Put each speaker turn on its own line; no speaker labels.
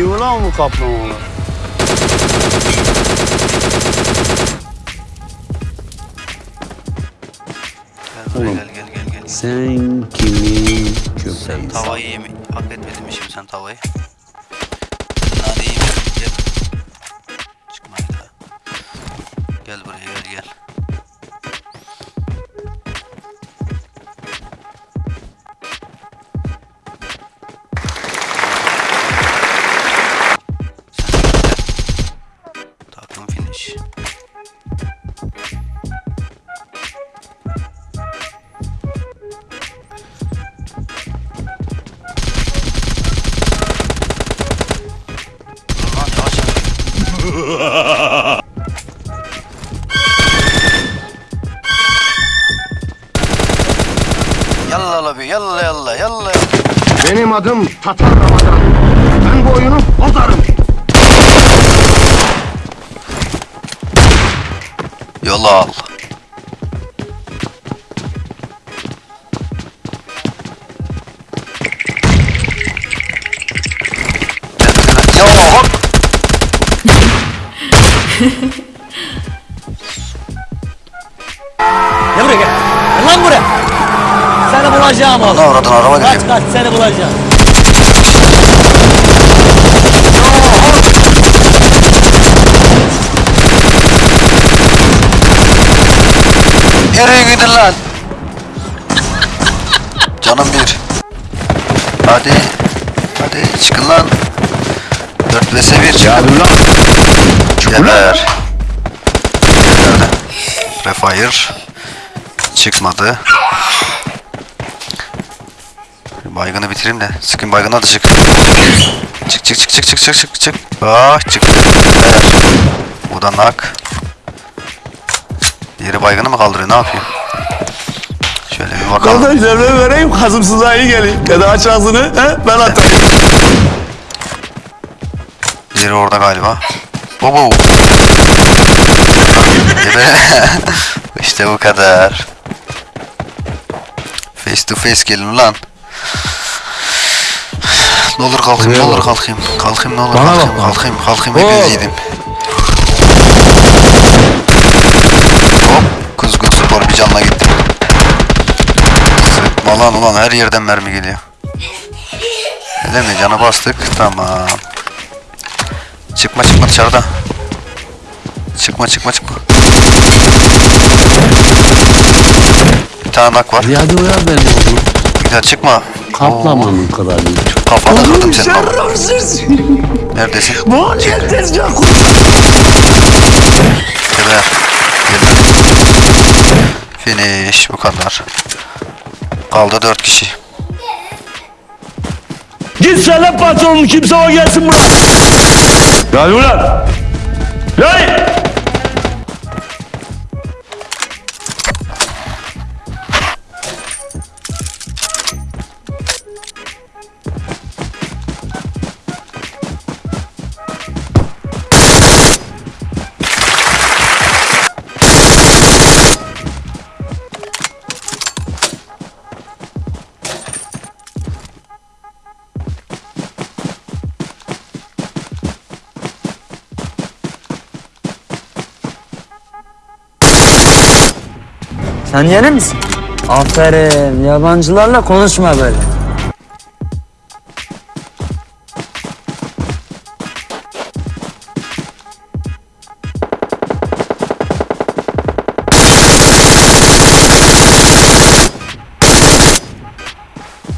Kim ulan bu kaplamalar?
Gel buraya
Oğlum.
gel gel gel gel.
Sen kimin
Sen
köpeğisin?
tavayı yemi hak etmedin mi şimdi sen tavayı? Hadi yeme gel. Çıkma daha. Gel buraya Yalla la bir yalla yalla yalla.
Benim adım Tatar Ramazan. Ben bu oyunu bozarım.
Yola al.
Gel buraya gel. Gel lan buraya. Seni bulacağım oğlum.
Ne oradan araba
Kaç
geliyor.
kaç seni bulacağım.
Nereye gidin lan? Canım bir. Hadi. Hadi çıkın lan. 4 vs 1 çıkın.
Hadi ulan.
Geber. Geberdi. Refire. Çıkmadı. Baygını bitireyim de. Sıkın baygına da çık. Çık çık çık çık çık çık çık çık. Ah çık. Bu da nak. Diğeri baygını mı kaldırıyor ne yapıyor? Şöyle bir bakalım.
Kardeşler ben vereyim kazımsızlığa iyi gelin. Ya da aç ağzını he? ben atayım.
Diğeri orada galiba. Bobo. İşte bu kadar. Face to face gelin ulan. Ne olur kalkayım, ne olur kalkayım. Kalkayım ne olur
Bana
kalkayım,
bak lan.
kalkayım, kalkayım hepiniz yedim. Hop, kuzgun spor bir canla gitti. Sıkma lan ulan her yerden mermi geliyor. Öyle mi? Canı bastık. Tamam. Çıkma çıkma dışarıda. Çıkma çıkma çıkma. Bir tane nak var.
Hadi uyar beni oğlum.
Güzel çıkma.
Kaplamanın kadar büyük.
Kafana kırdım senin ama.
Şerefsiz.
Neredesin?
Bu kur?
Geber. Geber. Finish bu kadar. Kaldı dört kişi.
Git söyle patronun kimse o gelsin buraya. Gel ulan. Hey!
Sen yeni misin? Aferin. Yabancılarla konuşma böyle.